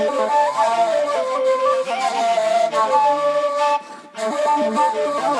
Thank you.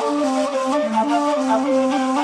I'm.